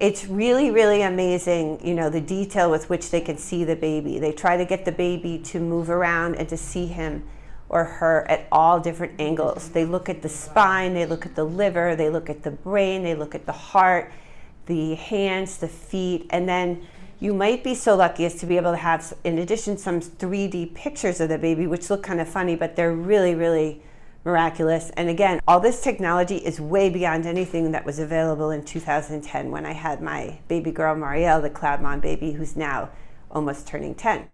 it's really, really amazing, you know, the detail with which they can see the baby. They try to get the baby to move around and to see him or her at all different angles. They look at the spine, they look at the liver, they look at the brain, they look at the heart, the hands, the feet, and then you might be so lucky as to be able to have, in addition, some 3D pictures of the baby, which look kind of funny, but they're really, really miraculous. And again, all this technology is way beyond anything that was available in 2010 when I had my baby girl, Marielle, the Cloud Mom baby, who's now almost turning 10.